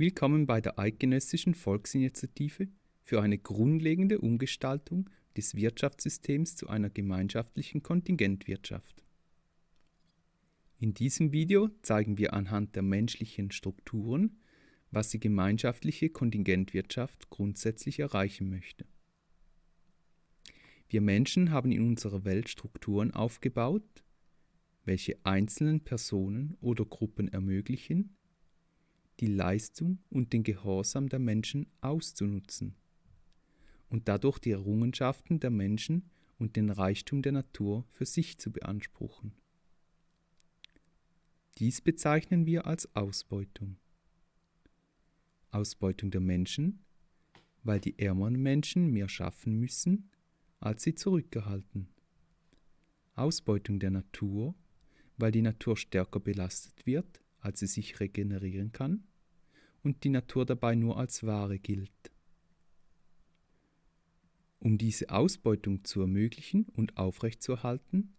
Willkommen bei der Eidgenössischen Volksinitiative für eine grundlegende Umgestaltung des Wirtschaftssystems zu einer gemeinschaftlichen Kontingentwirtschaft. In diesem Video zeigen wir anhand der menschlichen Strukturen, was die gemeinschaftliche Kontingentwirtschaft grundsätzlich erreichen möchte. Wir Menschen haben in unserer Welt Strukturen aufgebaut, welche einzelnen Personen oder Gruppen ermöglichen, die Leistung und den Gehorsam der Menschen auszunutzen und dadurch die Errungenschaften der Menschen und den Reichtum der Natur für sich zu beanspruchen. Dies bezeichnen wir als Ausbeutung. Ausbeutung der Menschen, weil die ärmeren Menschen mehr schaffen müssen, als sie zurückgehalten. Ausbeutung der Natur, weil die Natur stärker belastet wird, als sie sich regenerieren kann und die Natur dabei nur als Ware gilt. Um diese Ausbeutung zu ermöglichen und aufrechtzuerhalten,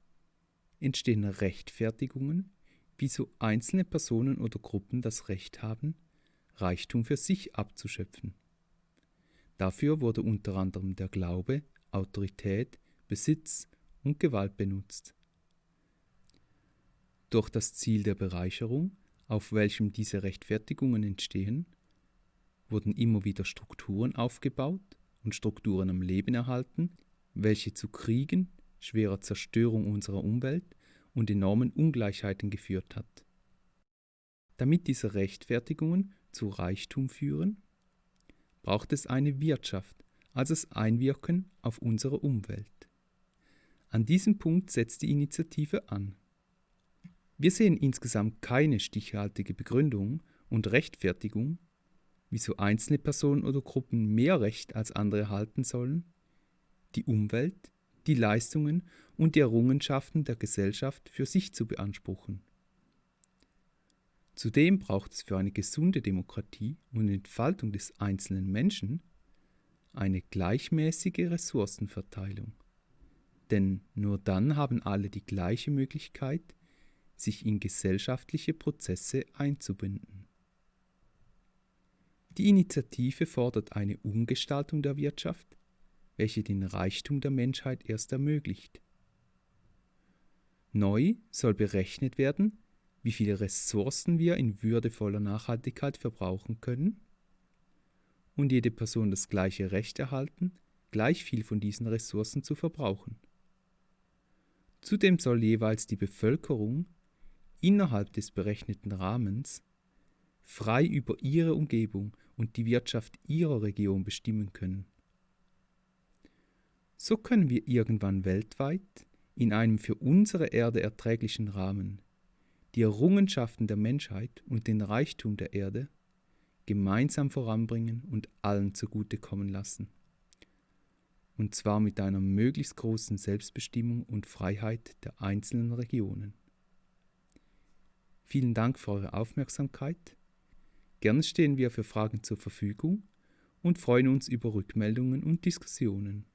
entstehen Rechtfertigungen, wieso einzelne Personen oder Gruppen das Recht haben, Reichtum für sich abzuschöpfen. Dafür wurde unter anderem der Glaube, Autorität, Besitz und Gewalt benutzt. Durch das Ziel der Bereicherung auf welchem diese Rechtfertigungen entstehen, wurden immer wieder Strukturen aufgebaut und Strukturen am Leben erhalten, welche zu Kriegen, schwerer Zerstörung unserer Umwelt und enormen Ungleichheiten geführt hat. Damit diese Rechtfertigungen zu Reichtum führen, braucht es eine Wirtschaft, also das Einwirken auf unsere Umwelt. An diesem Punkt setzt die Initiative an. Wir sehen insgesamt keine stichhaltige Begründung und Rechtfertigung, wieso einzelne Personen oder Gruppen mehr Recht als andere erhalten sollen, die Umwelt, die Leistungen und die Errungenschaften der Gesellschaft für sich zu beanspruchen. Zudem braucht es für eine gesunde Demokratie und Entfaltung des einzelnen Menschen eine gleichmäßige Ressourcenverteilung. Denn nur dann haben alle die gleiche Möglichkeit, sich in gesellschaftliche Prozesse einzubinden. Die Initiative fordert eine Umgestaltung der Wirtschaft, welche den Reichtum der Menschheit erst ermöglicht. Neu soll berechnet werden, wie viele Ressourcen wir in würdevoller Nachhaltigkeit verbrauchen können und jede Person das gleiche Recht erhalten, gleich viel von diesen Ressourcen zu verbrauchen. Zudem soll jeweils die Bevölkerung innerhalb des berechneten Rahmens frei über ihre Umgebung und die Wirtschaft ihrer Region bestimmen können. So können wir irgendwann weltweit in einem für unsere Erde erträglichen Rahmen die Errungenschaften der Menschheit und den Reichtum der Erde gemeinsam voranbringen und allen zugutekommen lassen. Und zwar mit einer möglichst großen Selbstbestimmung und Freiheit der einzelnen Regionen. Vielen Dank für eure Aufmerksamkeit. Gerne stehen wir für Fragen zur Verfügung und freuen uns über Rückmeldungen und Diskussionen.